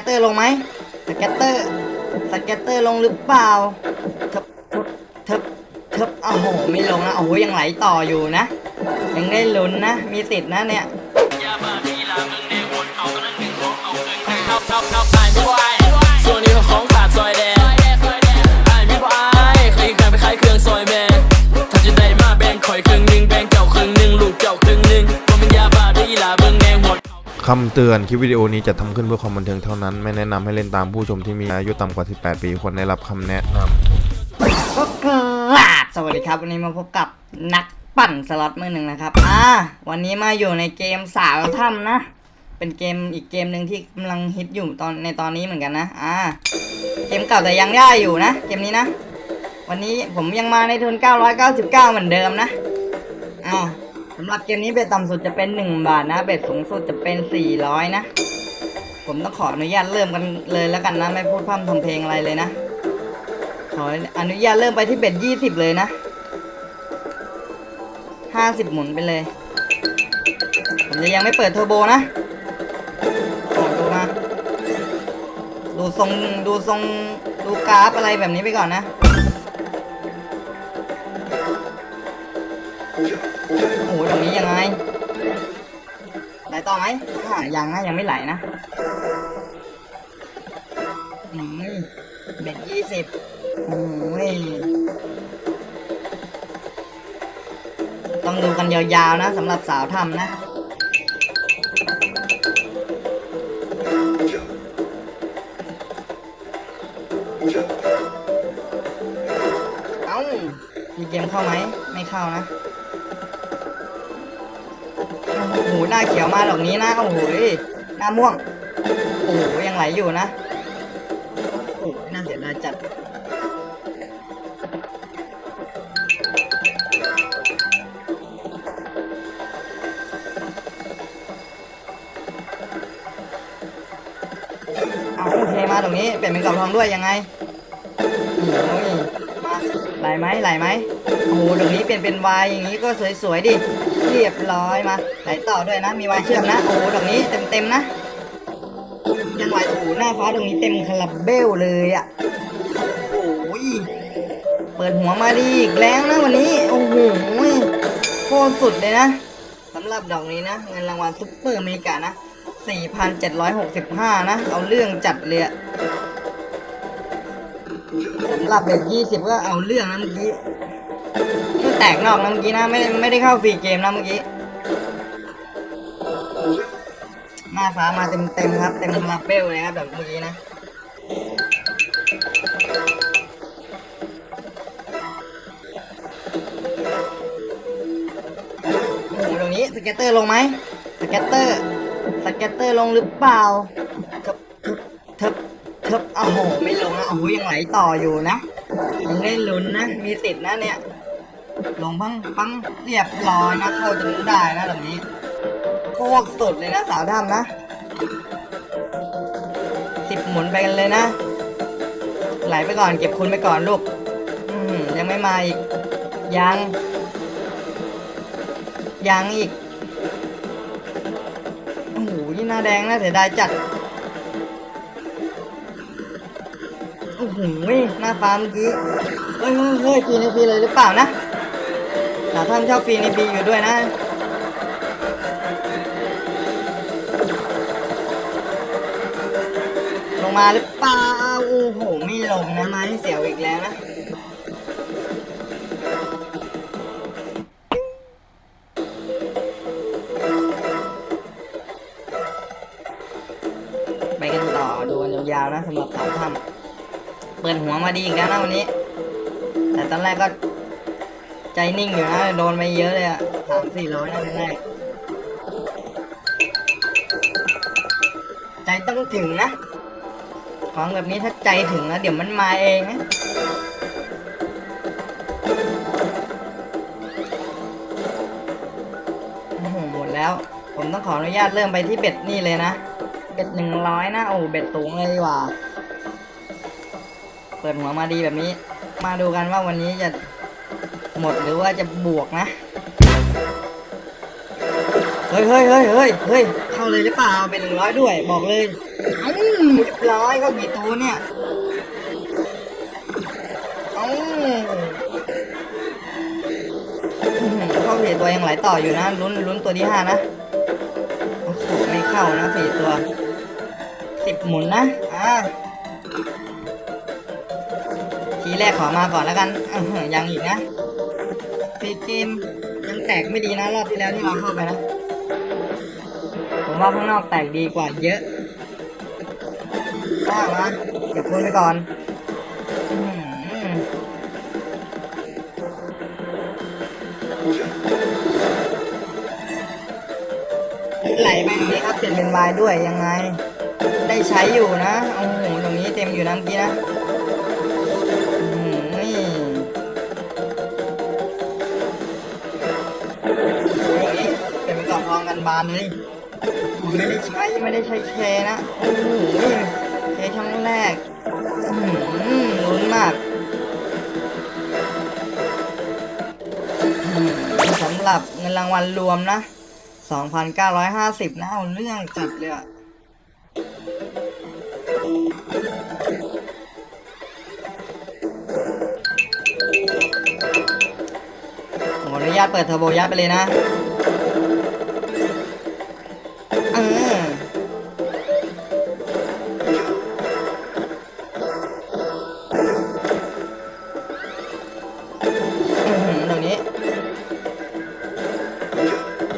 ตเตอร์ลงไหมสเก็ตเตอร์สเก็ตเตอร์ลงหรือเปล่าเทิบเทิบเทิบโอ้โหไม่ลงนะโอ้โหยังไหลต่ออยู่นะ ยังได้ลุ้นนะ มีติดนะเนี่ยส่วนนี้ของขาดซอยแดงไอ้มีบ่อายเคยเคยไปขายเครื่องซอยแม่ถ้าจะได้มาแบ่งข่อยครึ่งหนึ่งแบ่งเจ้าครึ่งหนึ่งลูกเจ้าครึ่ง คำเตือนคลิปวิดีโอนี้จะทำขึ้นเพื่อความบันเทิงเท่านั้น ไม่แนะนำให้เล่นตามผู้ชมที่มีอายุต่ำกว่า 18 ปีควรได้รับคำแนะนำก็กราบสวัสดีครับ วันนี้มาพบกับนักปั่นสล็อตมือหนึ่งนะครับ อ่า วันนี้มาอยู่ในเกมสาวถ้ำนะ เป็นเกมอีกเกมหนึ่งที่กำลังฮิตอยู่ตอนในตอนนี้เหมือนกันนะ อ่า เกมเก่าแต่ยังได้อยู่นะ เกมนี้นะ วันนี้ผมยังมาในทุน999 เหมือนเดิมนะ อ่า สำหรับเกมนี้เบ็ดต่ำสุดจะเป็น1บาทนะ เบ็ดสูงสุดจะเป็น400นะ ผมต้องขออนุญาตเริ่มกันเลยแล้วกันนะ ไม่พูดพร่ำทำเพลงอะไรเลยนะ ขออนุญาตเริ่มไปที่เบ็ดยี่สิบเลยนะห้าสิบหมุนไปเลย ผมจะยังไม่เปิดเทอร์โบนะอดูมา ดูทรงดูทรงดูกราฟอะไรแบบนี้ไปก่อนนะ หตรงนี้ยังไง ไหลต่อไหมยังนะยังไม่ไหลนะอืมเบ็ดยี่สิบโอ้ยต้องดูกันยาวๆนะสำหรับสาวทำนะเอ้ามีเกมเข้าไหม ไม่เข้านะ โอ้โหหน้าเขียวมาดอกนี้นะโอ้โหหน้าม่วงโอ้โหยังไหลอยู่นะโอ้โหน่าเสียดายจัดเอาโอเคมาตรงนี้เปลี่ยนเป็นกลับทองด้วยยังไง ไหลไหมไหลไหมโอ้โหตรงนี้เปลี่ยนเป็นวายอย่างนี้ก็สวยๆดิ เรียบร้อยมา ไหลต่อด้วยนะ มีวายเชื่อมนะ โอ้โหตรงนี้เต็มๆนะยังไหลโอ้โหหน้าฟ้าตรงนี้เต็มคาราเบลเลยอะ โอ้ย เปิดหัวมาดีอีกแล้วนะวันนี้ โอ้โหโคตรสุดเลยนะสำหรับดอกนี้นะ เงินรางวัลซุปเปอร์อเมริกานะ 4,765 นะ เอาเรื่องจัดเลยอะ สำหรับเบ็ด20ก็เอาเรื่องนะเมื่อกี้ก็แตกนอกนะเมื่อกี้นะไม่ไม่ได้เข้าฟรีเกมนะเมื่อกี้หน้าฟ้ามาเต็มเต็มครับ เต็มลาเบลเลยครับแบบเมื่อกี้นะโอ้ตรงนี้สเก็ตเตอร์ลงไหมสเก็ตเตอร์สเก็ตเตอร์ลงหรือเปล่า ทิบเทิบโอ้โหไม่ลงนะโอ้โหยังไหลต่ออยู่นะยังได้ลุ้นนะ มีติดนะเนี่ย ลงพังปังเรียบร้อยนะเข้าถึงได้นะแบบนี้โคตรสุดเลยนะสาวดำนะสิบหมุนไปกันเลยนะ ไหลไปก่อนเก็บคุณไปก่อนลูกยังไม่มาอีก ยัง ยังอีกโอ้โหนี่หน้าแดงน่าเสียดายจัด โอ้โหหน้าฟ้าเมื่อกี้เฮ้ยเฮ้ยฟรีในฟรีเลยหรือเปล่านะสาท่านชอบฟรีในฟรีอยู่ด้วยนะลงมาหรือเปล่าโอ้โหไม่ลงนะไม้เสียวอีกแล้วนะไปกันต่อดูกันยาวๆนะสำหรับสาวถ้ำ เปิดหัวมาดีอีกแล้วนะวันนี้ แต่ตอนแรกก็ ใจนิ่งอยู่นะโดนไปเยอะเลยอะสามสี่ร้อยนะแรกใจต้องถึงนะ ของแบบนี้ถ้าใจถึงแล้วเดี๋ยวมันมาเองนะโอ้โหหมดแล้ว ผมต้องขออนุญาตเริ่มไปที่เบ็ดนี่เลยนะ เบ็ดหนึ่งร้อยนะ โอ้เบ็ดสูงเลยดีกว่า เปิดหัวมาดีแบบนี้ มาดูกันว่าวันนี้จะหมดหรือว่าจะบวกนะ เฮ้ยเฮ้ยเฮ้ยเฮ้ยเฮ้ยเข้าเลยหรือเปล่าเป็นหนึ่งร้อยด้วย บอกเลยอ้าเรียบร้อยเขากี่ตัวเนี่ยเอ้าเข้าสี่ตัวยังไหลต่ออยู่นะลุ้นลุ้นตัวที่ห้านะโอ้โหไม่เข้านะสี่ตัวสิบหมุนนะอ่า ทีแรกขอมาก่อนแล้วกันยังอีกนะปีเกมยังแตกไม่ดีนะรอบที่แล้วที่เราเข้าไปนะ ผมว่าข้างนอกแตกดีกว่าเยอะว่ามาเก็บคุณไปก่อนไหลไปอย่างนี้ครับเปลี่ยนเป็นวายด้วยยังไง ได้ใช้อยู่นะ โอ้โหตรงนี้เต็มอยู่นะเมื่อกี้นะ บานเลยไม่ได้ใช้ไม่ได้ใช้เคนะโอ้โหเคครั้งแรกอื้อหือลุ้นมากสำหรับเงินรางวัลรวมนะ 2,950 นะเอาเรื่องจัดเลยอะขออนุญาตเปิดเทอร์โบยัดไปเลยนะ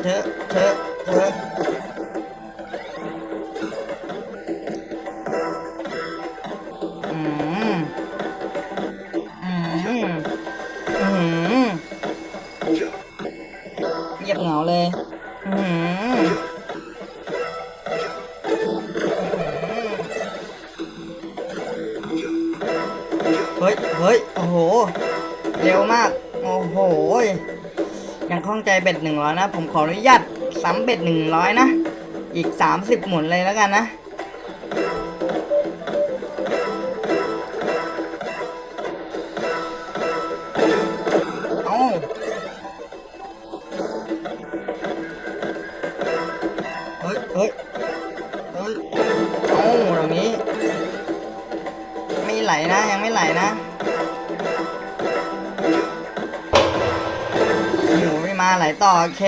เธอเธอเธออืมอืมอืมเงียบเหงาเลยอื้อหือเฮ้ย เฮ้ย โอ้โห เร็วมาก โอ้โห ข้องใจเบ็ดหนึ่งร้อยนะ ผมขออนุญาตซ้ำเบ็ดหนึ่งร้อยนะ อีกสามสิบหมุนเลยแล้วกันนะ เอ้าเฮ้ยเฮ้ยเฮ้ยเอ้าตรงนี้ ไม่ไหลนะ ยังไม่ไหลนะ ไม่มาไหลต่อเค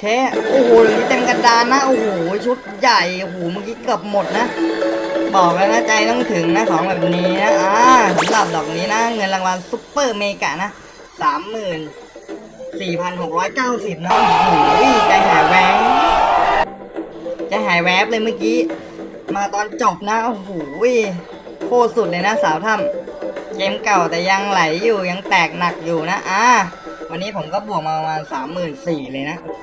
เคโอ้โหตรงนี้เต็มกระดานนะโอ้โหชุดใหญ่โอ้โหเมื่อกี้เกือบหมดนะ บอกแล้วนะใจต้องถึงนะของแบบนี้นะอ่าสำหรับดอกนี้นะ เงินรางวัลซุปเปอร์เมกะนะสามหมื่นสี่พันหกร้อยเก้าสิบนะโอ้โหใจหายแหวงจะหายแวบเลยเมื่อกี้ มาตอนจบนะโอ้โหโคตรสุดเลยนะสาวถ้ำเกมเก่าแต่ยังไหลอยู่ยังแตกหนักอยู่นะอ่า วันนี้ผมก็บวกมาประมาณสามหมื่นสี่เลยนะโอ้โห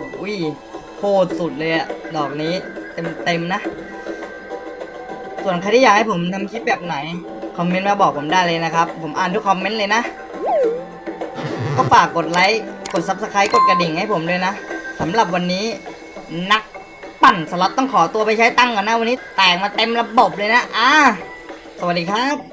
โคตรสุดเลยอะดอกนี้เต็มเต็มๆนะ ส่วนใครที่อยากให้ผมทำคลิปแบบไหน คอมเมนต์มาบอกผมได้เลยนะครับ ผมอ่านทุกคอมเมนต์เลยนะ ก็ฝากกดไลค์ กด Subscribe กดกระดิ่งให้ผมด้วยนะสำหรับวันนี้นักปั่นสล็อตต้องขอตัวไปใช้ตังก่อนนะวันนี้ แตกมาเต็มระบบเลยนะ อ่า สวัสดีครับ